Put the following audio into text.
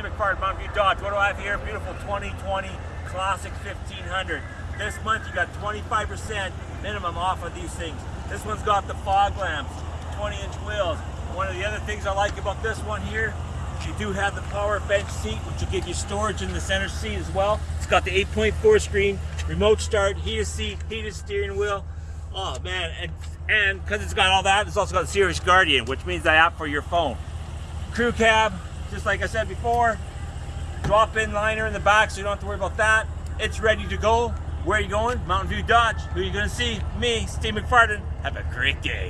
Steve McFarland, Mountain View Dodge. What do I have here? Beautiful 2020 Classic 1500. This month you got 25% minimum off of these things. This one's got the fog lamps, 20 inch wheels. One of the other things I like about this one here you do have the power bench seat, which will give you storage in the center seat as well. It's got the 8.4 screen, remote start, heated seat, heated steering wheel. Oh man, and and because it's got all that, it's also got the Sirius Guardian, which means the app for your phone. Crew cab, just like I said before, drop-in liner in the back, so you don't have to worry about that. It's ready to go. Where are you going? Mountain View Dodge. Who are you going to see? Me, Steve McFarland. Have a great day.